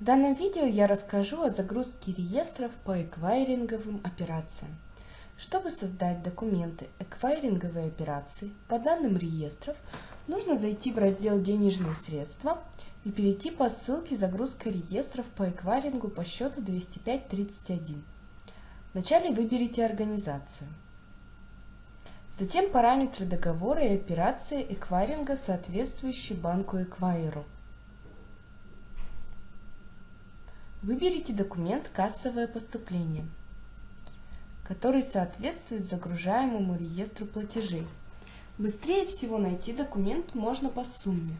В данном видео я расскажу о загрузке реестров по эквайринговым операциям. Чтобы создать документы эквайринговой операции по данным реестров, нужно зайти в раздел «Денежные средства» и перейти по ссылке «Загрузка реестров по эквайрингу по счету 205.31». Вначале выберите организацию. Затем параметры договора и операции эквайринга, соответствующие банку эквайру. Выберите документ «Кассовое поступление», который соответствует загружаемому реестру платежей. Быстрее всего найти документ можно по сумме.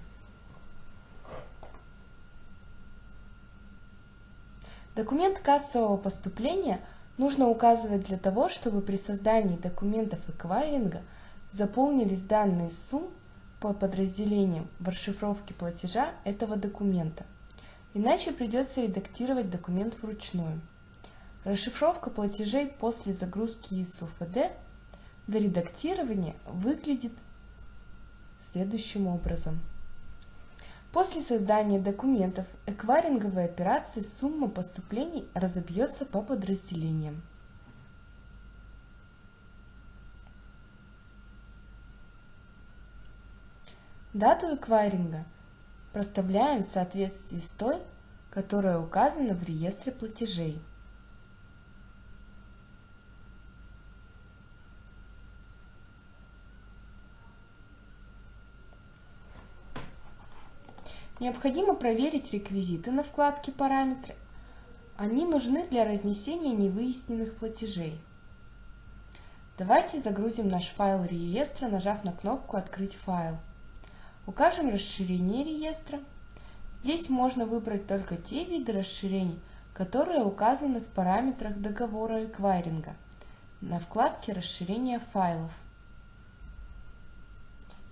Документ кассового поступления нужно указывать для того, чтобы при создании документов эквайринга заполнились данные сумм по подразделениям в расшифровке платежа этого документа. Иначе придется редактировать документ вручную. Расшифровка платежей после загрузки из УФД до редактирования выглядит следующим образом. После создания документов эквайринговой операции сумма поступлений разобьется по подразделениям. Дату эквайринга проставляем в соответствии с той, которая указана в реестре платежей. Необходимо проверить реквизиты на вкладке «Параметры». Они нужны для разнесения невыясненных платежей. Давайте загрузим наш файл реестра, нажав на кнопку «Открыть файл». Укажем расширение реестра. Здесь можно выбрать только те виды расширений, которые указаны в параметрах договора эквайринга на вкладке «Расширение файлов».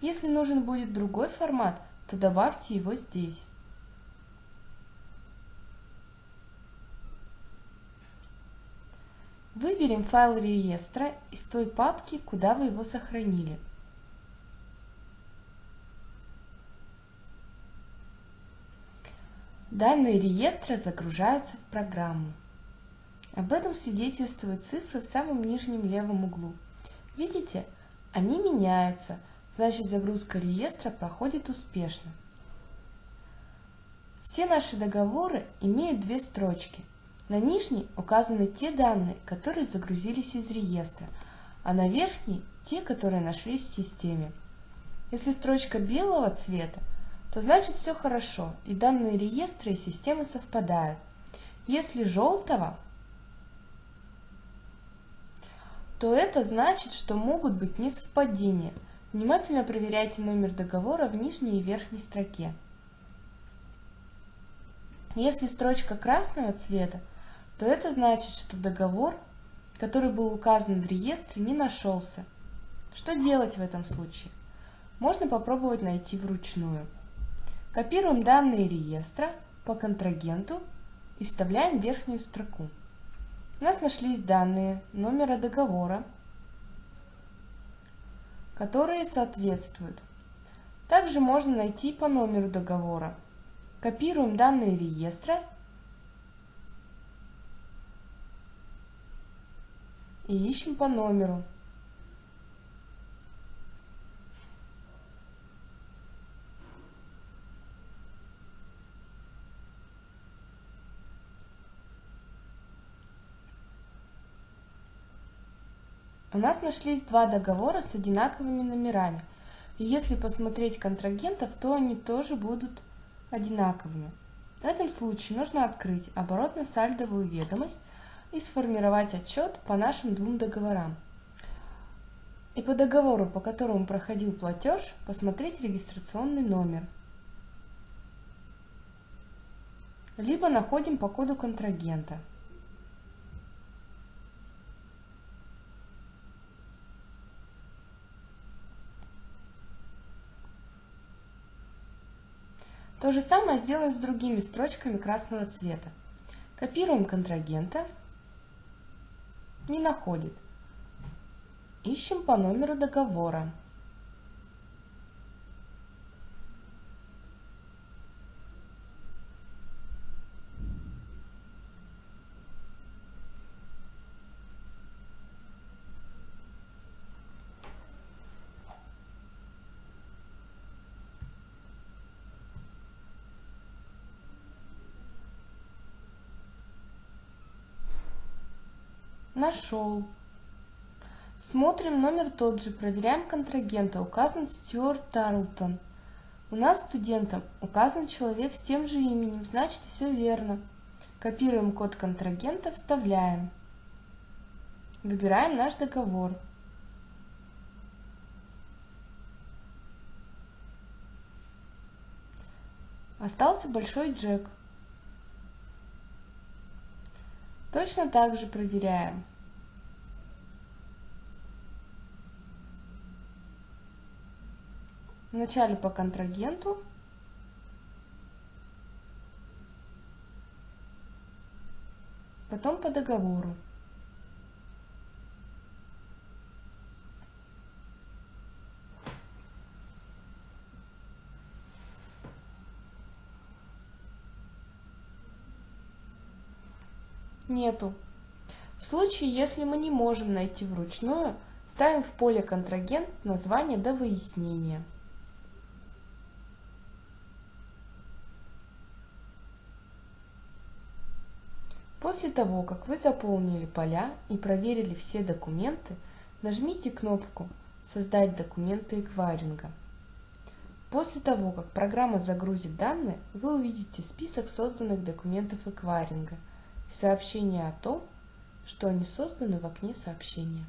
Если нужен будет другой формат, то добавьте его здесь. Выберем файл реестра из той папки, куда вы его сохранили. Данные реестра загружаются в программу. Об этом свидетельствуют цифры в самом нижнем левом углу. Видите, они меняются, значит загрузка реестра проходит успешно. Все наши договоры имеют две строчки. На нижней указаны те данные, которые загрузились из реестра, а на верхней – те, которые нашлись в системе. Если строчка белого цвета, то значит все хорошо, и данные реестры и системы совпадают. Если желтого, то это значит, что могут быть несовпадения. Внимательно проверяйте номер договора в нижней и верхней строке. Если строчка красного цвета, то это значит, что договор, который был указан в реестре, не нашелся. Что делать в этом случае? Можно попробовать найти вручную. Копируем данные реестра по контрагенту и вставляем верхнюю строку. У нас нашлись данные номера договора, которые соответствуют. Также можно найти по номеру договора. Копируем данные реестра и ищем по номеру. У нас нашлись два договора с одинаковыми номерами. И если посмотреть контрагентов, то они тоже будут одинаковыми. В этом случае нужно открыть оборотно-сальдовую ведомость и сформировать отчет по нашим двум договорам. И по договору, по которому проходил платеж, посмотреть регистрационный номер. Либо находим по коду контрагента – То же самое сделаем с другими строчками красного цвета. Копируем контрагента. Не находит. Ищем по номеру договора. Нашел. Смотрим номер тот же, проверяем контрагента. Указан Стюарт Тарлтон. У нас студентом указан человек с тем же именем, значит все верно. Копируем код контрагента, вставляем. Выбираем наш договор. Остался большой джек. Точно так же проверяем. Вначале по контрагенту, потом по договору. Нету. В случае, если мы не можем найти вручную, ставим в поле контрагент название до выяснения. После того, как вы заполнили поля и проверили все документы, нажмите кнопку «Создать документы эквайринга». После того, как программа загрузит данные, вы увидите список созданных документов эквайринга и сообщение о том, что они созданы в окне сообщения.